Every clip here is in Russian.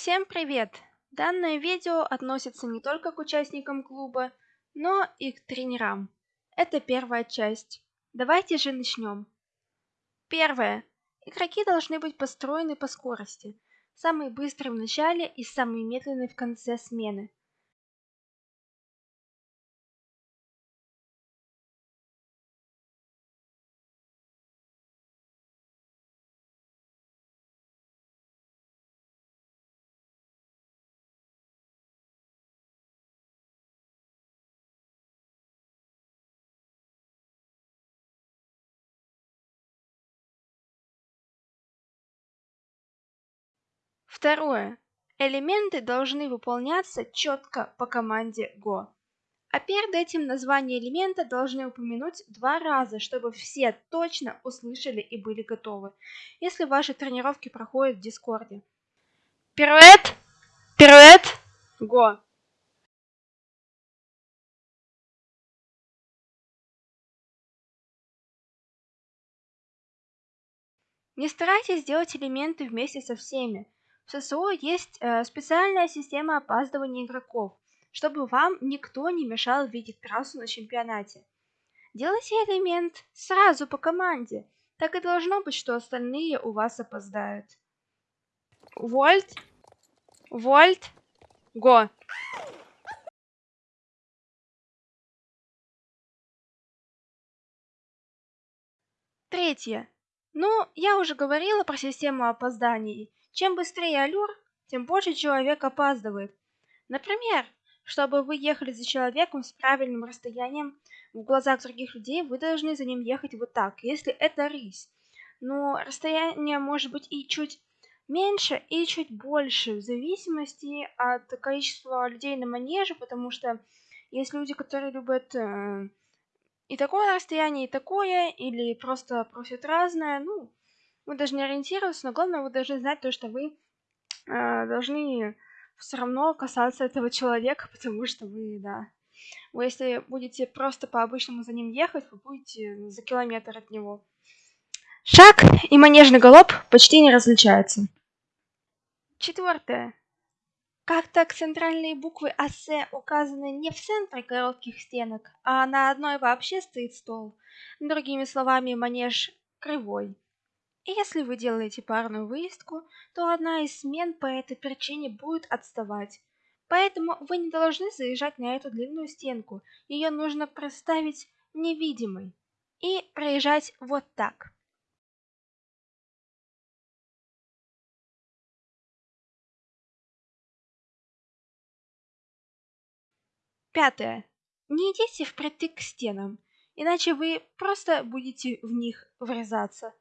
Всем привет! Данное видео относится не только к участникам клуба, но и к тренерам. Это первая часть. Давайте же начнем. Первое. Игроки должны быть построены по скорости. Самый быстрый в начале и самый медленный в конце смены. Второе. Элементы должны выполняться четко по команде Go. А перед этим название элемента должны упомянуть два раза, чтобы все точно услышали и были готовы, если ваши тренировки проходят в Дискорде. Пируэт! Пируэт! Го! Не старайтесь делать элементы вместе со всеми. В ССО есть э, специальная система опаздывания игроков, чтобы вам никто не мешал видеть трассу на чемпионате. Делайте элемент сразу по команде. Так и должно быть, что остальные у вас опоздают. Вольт. Вольт. Го. Третье. Ну, я уже говорила про систему опозданий. Чем быстрее аллюр, тем больше человек опаздывает. Например, чтобы вы ехали за человеком с правильным расстоянием в глазах других людей, вы должны за ним ехать вот так, если это рысь. Но расстояние может быть и чуть меньше, и чуть больше, в зависимости от количества людей на манеже, потому что есть люди, которые любят э, и такое расстояние, и такое, или просто просят разное, ну, вы должны ориентироваться, но главное, вы должны знать то, что вы э, должны все равно касаться этого человека, потому что вы, да, вы если будете просто по-обычному за ним ехать, вы будете за километр от него. Шаг и манежный галоп почти не различаются. Четвертое. Как так центральные буквы АС указаны не в центре коротких стенок, а на одной вообще стоит стол? Другими словами, манеж кривой. Если вы делаете парную выездку, то одна из смен по этой причине будет отставать. Поэтому вы не должны заезжать на эту длинную стенку. Ее нужно проставить невидимой. И проезжать вот так. Пятое. Не идите впритык к стенам, иначе вы просто будете в них врезаться.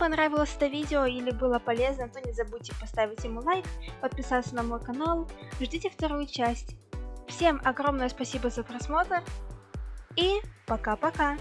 Понравилось это видео или было полезно, то не забудьте поставить ему лайк, подписаться на мой канал, ждите вторую часть. Всем огромное спасибо за просмотр и пока-пока!